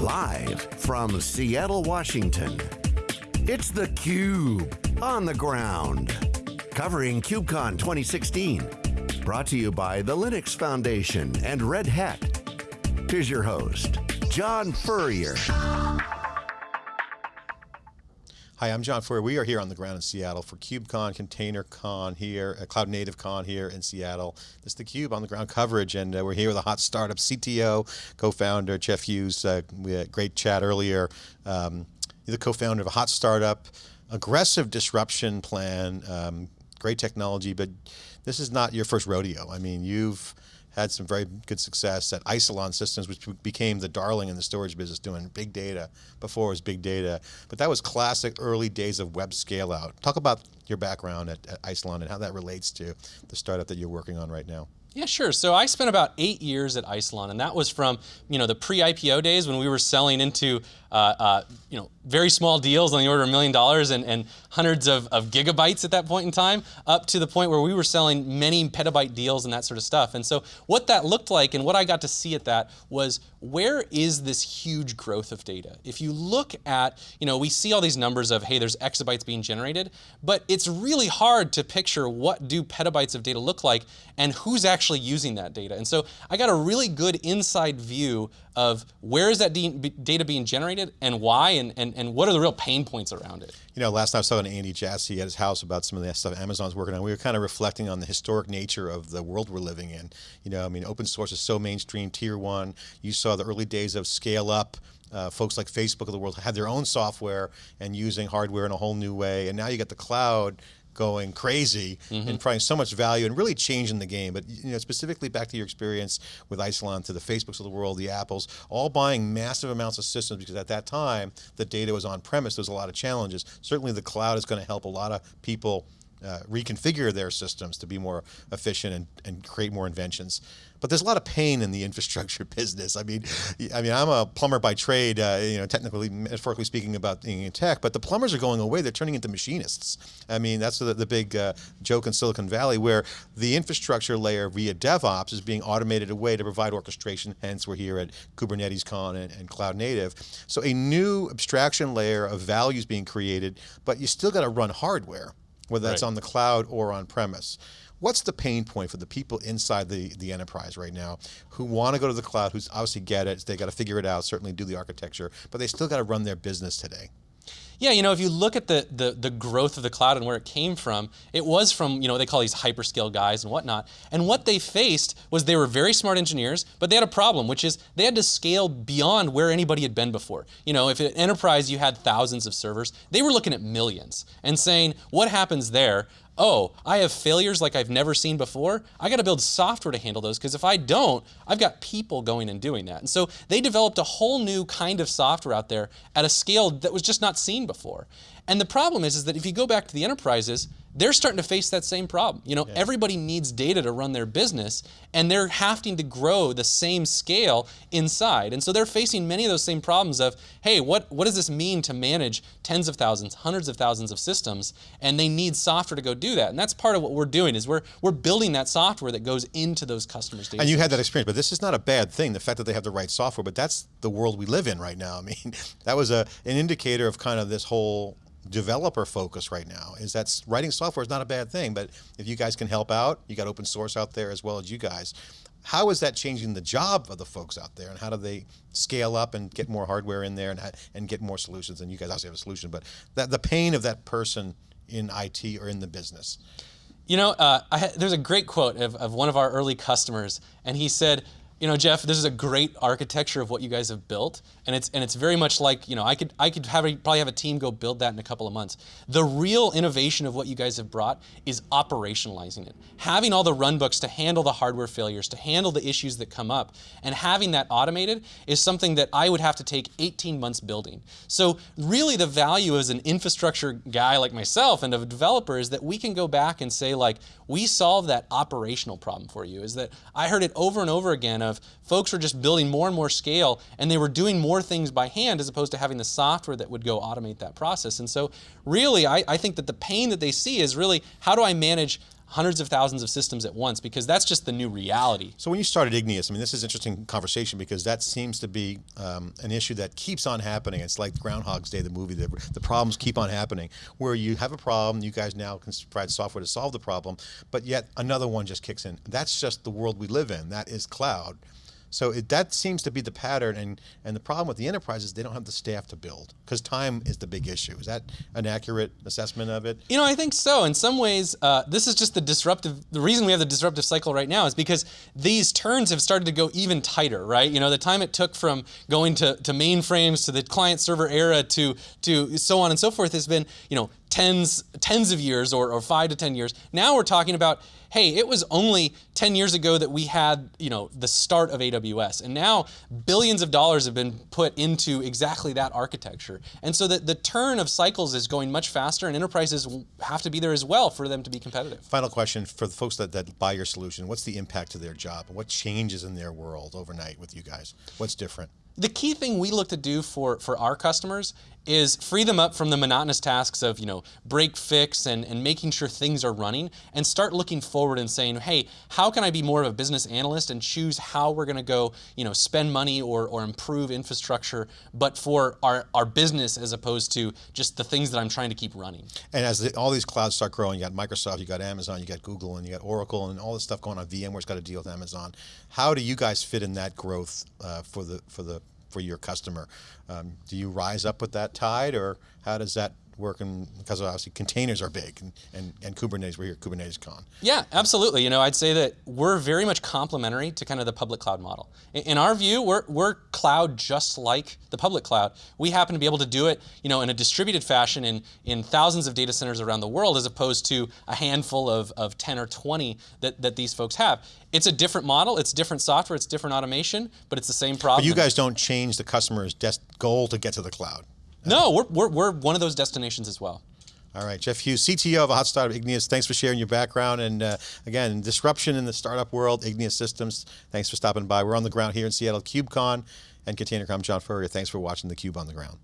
Live from Seattle, Washington, it's theCUBE, on the ground. Covering KubeCon 2016. Brought to you by the Linux Foundation and Red Hat. Here's your host, John Furrier. Hi, I'm John Furrier. We are here on the ground in Seattle for KubeCon, ContainerCon here, uh, Cloud Native Con here in Seattle. This is the Cube on the ground coverage and uh, we're here with a hot startup CTO, co-founder Jeff Hughes. Uh, we had a great chat earlier. Um, the co-founder of a hot startup, aggressive disruption plan, um, great technology, but this is not your first rodeo. I mean, you've had some very good success at Isilon Systems, which became the darling in the storage business doing big data. Before it was big data, but that was classic early days of web scale out. Talk about your background at, at and how that relates to the startup that you're working on right now. Yeah, sure. So I spent about eight years at Isilon, and that was from you know the pre-IPO days when we were selling into uh, uh, you know very small deals on the order of a million dollars and, and hundreds of, of, gigabytes at that point in time, up to the point where we were selling many petabyte deals and that sort of stuff. And so what that looked like and what I got to see at that was where is this huge growth of data? If you look at, you know, we see all these numbers of, hey, there's exabytes being generated, but it's really hard to picture what do petabytes of data look like and who's actually using that data. And so I got a really good inside view of where is that data being generated and why and, and, and what are the real pain points around it. You know, last time I was talking to Andy Jassy at his house about some of the stuff Amazon's working on, we were kind of reflecting on the historic nature of the world we're living in. You know, I mean, open source is so mainstream, tier one. You saw the early days of scale up, uh, folks like Facebook of the world had their own software and using hardware in a whole new way. And now you got the cloud going crazy mm -hmm. and providing so much value and really changing the game. But you know, specifically back to your experience with Isilon, to the Facebooks of the world, the Apples, all buying massive amounts of systems because at that time, the data was on premise, there was a lot of challenges. Certainly the cloud is going to help a lot of people uh, reconfigure their systems to be more efficient and, and create more inventions. But there's a lot of pain in the infrastructure business. I mean, I mean, I'm a plumber by trade, uh, you know, technically, metaphorically speaking about being in tech, but the plumbers are going away. They're turning into machinists. I mean, that's the, the big uh, joke in Silicon Valley where the infrastructure layer via DevOps is being automated away to provide orchestration. Hence, we're here at Kubernetes Con and, and Cloud Native. So a new abstraction layer of values being created, but you still got to run hardware whether that's right. on the cloud or on premise. What's the pain point for the people inside the, the enterprise right now who want to go to the cloud, who's obviously get it, they got to figure it out, certainly do the architecture, but they still got to run their business today? Yeah, you know, if you look at the, the, the growth of the cloud and where it came from, it was from, you know, they call these hyperscale guys and whatnot. And what they faced was they were very smart engineers, but they had a problem, which is they had to scale beyond where anybody had been before. You know, if an enterprise you had thousands of servers, they were looking at millions and saying, what happens there? Oh, I have failures like I've never seen before. I got to build software to handle those because if I don't, I've got people going and doing that. And so they developed a whole new kind of software out there at a scale that was just not seen before. And the problem is, is that if you go back to the enterprises, they're starting to face that same problem. You know, everybody needs data to run their business and they're having to grow the same scale inside. And so they're facing many of those same problems of, hey, what, what does this mean to manage tens of thousands, hundreds of thousands of systems? And they need software to go do that. And that's part of what we're doing is we're, we're building that software that goes into those customers' data. And you had that experience, but this is not a bad thing, the fact that they have the right software, but that's the world we live in right now. I mean, that was a, an indicator of kind of this whole developer focus right now is that writing software is not a bad thing, but if you guys can help out, you got open source out there as well as you guys. How is that changing the job of the folks out there and how do they scale up and get more hardware in there and, and get more solutions? And you guys obviously have a solution, but that, the pain of that person in IT or in the business. You know, uh, there's a great quote of, of one of our early customers and he said, you know, Jeff, this is a great architecture of what you guys have built, and it's and it's very much like you know I could I could have a, probably have a team go build that in a couple of months. The real innovation of what you guys have brought is operationalizing it, having all the runbooks to handle the hardware failures, to handle the issues that come up, and having that automated is something that I would have to take 18 months building. So really, the value as an infrastructure guy like myself and a developer is that we can go back and say like we solve that operational problem for you. Is that I heard it over and over again of folks were just building more and more scale and they were doing more things by hand as opposed to having the software that would go automate that process. And so really, I, I think that the pain that they see is really, how do I manage hundreds of thousands of systems at once because that's just the new reality. So when you started Igneous, I mean, this is interesting conversation because that seems to be um, an issue that keeps on happening. It's like Groundhog's Day, the movie. The, the problems keep on happening, where you have a problem, you guys now can provide software to solve the problem, but yet another one just kicks in. That's just the world we live in. That is cloud. So it, that seems to be the pattern, and and the problem with the enterprise is they don't have the staff to build because time is the big issue. Is that an accurate assessment of it? You know, I think so. In some ways, uh, this is just the disruptive. The reason we have the disruptive cycle right now is because these turns have started to go even tighter, right? You know, the time it took from going to, to mainframes to the client server era to to so on and so forth has been you know tens tens of years or, or five to ten years. Now we're talking about, hey, it was only 10 years ago that we had you know the start of AWS. And now billions of dollars have been put into exactly that architecture. And so the, the turn of cycles is going much faster and enterprises have to be there as well for them to be competitive. Final question for the folks that, that buy your solution, what's the impact to their job? What changes in their world overnight with you guys? What's different? The key thing we look to do for, for our customers is free them up from the monotonous tasks of you know break fix and, and making sure things are running and start looking forward and saying hey how can I be more of a business analyst and choose how we're going to go you know spend money or, or improve infrastructure but for our, our business as opposed to just the things that I'm trying to keep running. And as the, all these clouds start growing you got Microsoft you got Amazon you got Google and you got Oracle and all this stuff going on VMware's got to deal with Amazon how do you guys fit in that growth uh, for the for the for your customer. Um, do you rise up with that tide, or how does that work? And because obviously containers are big, and, and, and Kubernetes, we're here at Kubernetes Con. Yeah, absolutely. You know, I'd say that we're very much complementary to kind of the public cloud model. In, in our view, we're, we're cloud just like the public cloud. We happen to be able to do it, you know, in a distributed fashion in, in thousands of data centers around the world, as opposed to a handful of, of 10 or 20 that, that these folks have. It's a different model, it's different software, it's different automation, but it's the same problem. But you guys don't change the customer's goal to get to the cloud. No, we're, we're, we're one of those destinations as well. All right, Jeff Hughes, CTO of a hot startup, Igneous. Thanks for sharing your background and uh, again, disruption in the startup world, Igneous Systems. Thanks for stopping by. We're on the ground here in Seattle, KubeCon and ContainerCon. John Furrier, thanks for watching theCUBE on the ground.